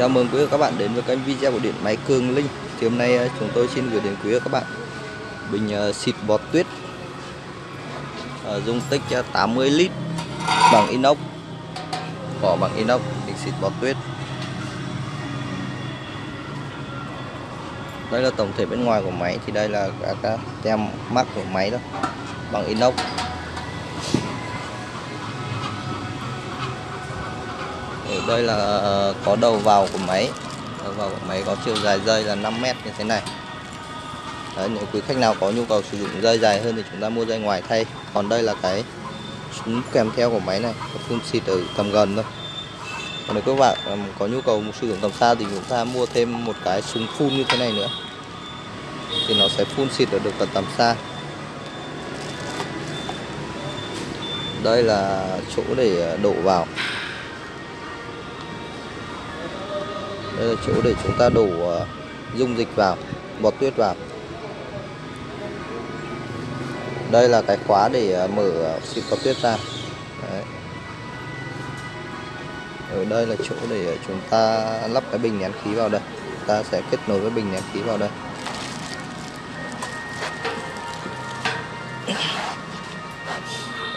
Chào mừng quý vị và các bạn đến với kênh video của điện máy Cường Linh. Thì hôm nay ờ, chúng tôi xin gửi đến quý vị và các bạn bình ờ, xịt bọt tuyết ờ, dung tích 80 lít bằng inox, vỏ bằng inox để xịt bọt tuyết. Đây là tổng thể bên ngoài của máy thì đây là các tem mắc của máy đó bằng inox. Đây là ờ, có đầu vào của máy. Đầu vào của máy có chiều dài dây là 5 mét như thế này. Đấy, nếu quý khách nào có nhu cầu sử dụng dây dài hơn thì chúng ta mua dây ngoài thay. Còn đây là cái súng kèm theo của máy này có Phun xịt ở tầm gần thôi. Còn nếu các bạn ờ, có nhu cầu sử dụng tầm xa thì chúng ta mua thêm một cái súng phun như thế này nữa. Thì nó sẽ phun xịt ở được tầm tầm xa. Đây là chỗ để ờ, đổ vào. Đây là chỗ để chúng ta đổ ờ, dung dịch vào, bọt tuyết vào. Đây là cái khóa để ờ, mở ờ, xịt bọt tuyết ra. Đấy. ở đây là chỗ để chúng ta lắp cái bình nén khí vào đây. Ta sẽ kết nối với bình nén khí vào đây.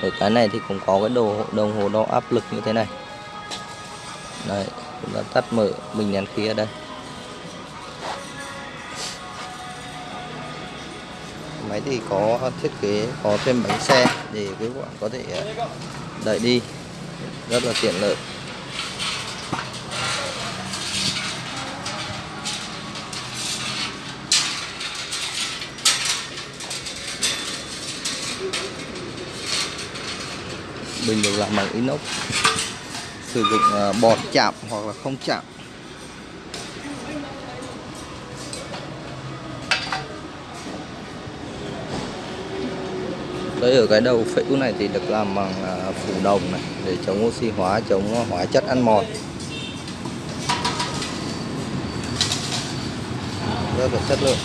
Ở cái này thì cũng có cái đồ, đồng hồ đo áp lực như thế này. Đấy chúng ta tắt mở bình nén khí ở đây. Máy thì có thiết kế, có thêm bánh xe để các bạn có thể à, đẩy đi. Rất là tiện lợi. Bình được làm bằng inox sử dụng à, bọt chạm hoặc là không chạm. Đấy, ở cái đầu phễu này thì được làm bằng à, phủ đồng này để chống oxy hóa, chống hóa chất ăn mòn rất là chất lượng.